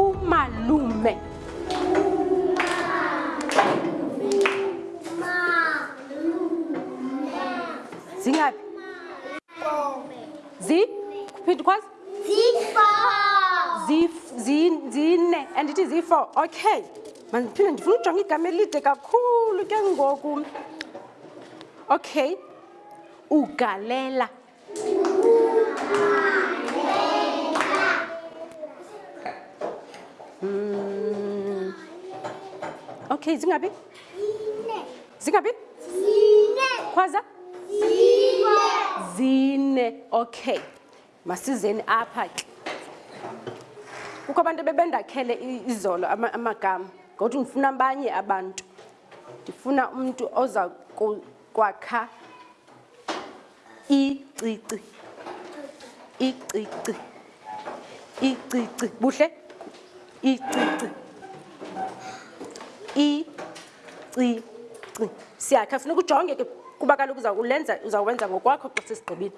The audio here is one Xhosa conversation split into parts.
Umalume. Zingaphi? Zi? Kuphinda kwazi? Zi- zi- Zine. Andithi zi-four. Okay. Mandiphinde ndifuna ujonga igama elide kakhulu ke ngoku. Okay. Ugalela. Mm. Okay, zingabi? Zingabi? Kwaza? Zine. Okay. Masizeni apha ke. Kukho abantu bebendakhele izolo amagama. Ngokuthi ngifuna abanye abantu. Ndifuna umuntu oza Kwakha icici, icici, icici. Buhle, icici, icici. Siyakha, funeka ujonge ke kuba kaloku uza kulenza, uza kwenza ngokwakho xa sesigqibile.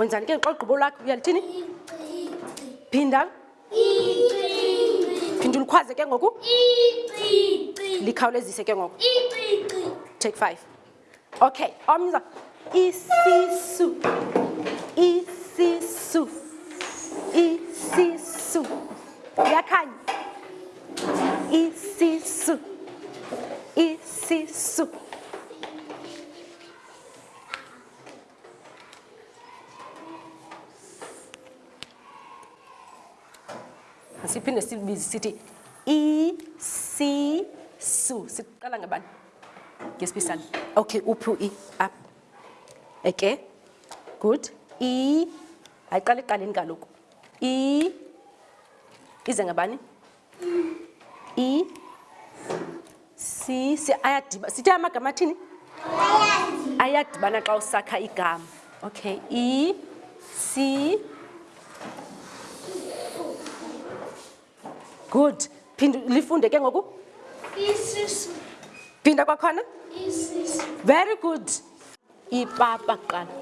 wenzani ke xa ugqibo lwakho uyalithini phinda phinda ulikhwaze ke ngoku likhawulezise ke ngoku take five Okay, omnye uza isisu isisu isisu yakhanya isisu isisu siphinde sibizi sithi isisu siqala ngabani Ngesibisana. Okay, uphi u-E? Up. Okay. Good. E. Ayiqala eqaleni kaloku. E. Ize ngabani? E. Si, si ayadiba. Sithi amagama athini? Ayadibana xa usakha igama. Okay. E. Si. good phinda lifunde ke ngoku isisu phinda kwakhona isisu very good ipapa kuqala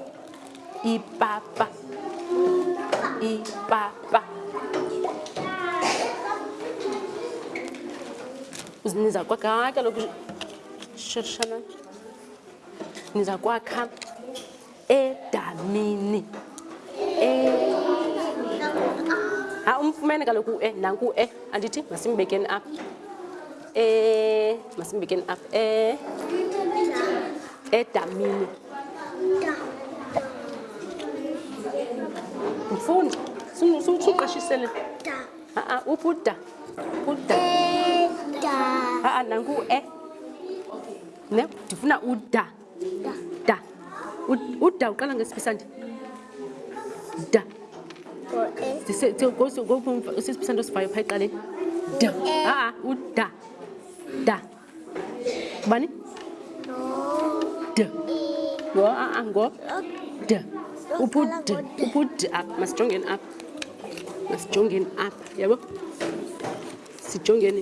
ipapa ipapa niza kwakha kaloku shirshana niza kwakha edamini e ha umfumene kaloku u-e nanku u-e andithi masimbekeni apha e masimbekeni apha e edamini mfundi suqeshisele a-a uphi uda uda a-a nanku u-e ne ndifuna uda da uda uqala ngesiphi sandi da sesiphi sandi osivayo phaa eqaleni da aa uda da bani d ngo aa ngo d uphu d uphu d up masijongeni up masijongeni up yabo sijongeni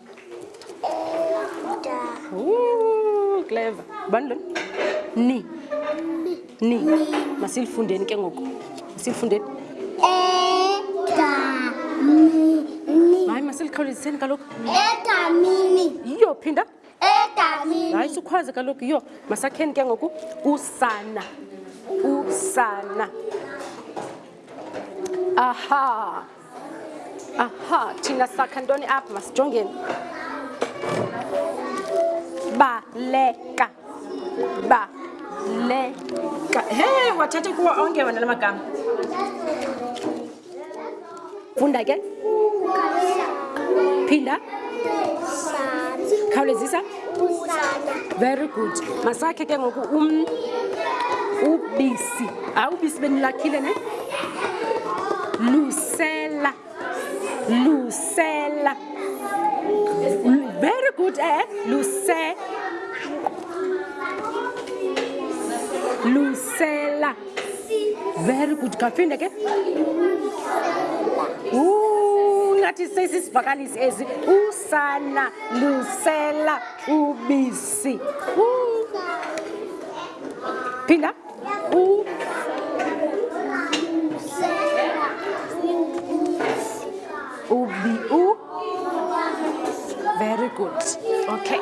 Ooh, clever. Bani lona? Ni. Ni. Masilifundeni ke ngoku. Masilifundeni. Eta mini. Hayi masilikhawuleziseni kaloku. Eta mini. Yiyo phinda. Eta mini. Hayi sukhwaze kaloku yiyo. Masakheni ke ngoku usana. Usana. Aha. aha thina sakha ntoni apha masijongeni baleka baleka he wathatha kuwo onke wena la magama funda ke phinda khawulezisa very good masakhe ke ngoku um ubisi hayi ubisi benilakhile ne lusela lusela very good eh luse lusela very good kaphinde ke ngathi sesisivakalisi ezi sana lusela ubisi Woo. phinda U ubi u very good okay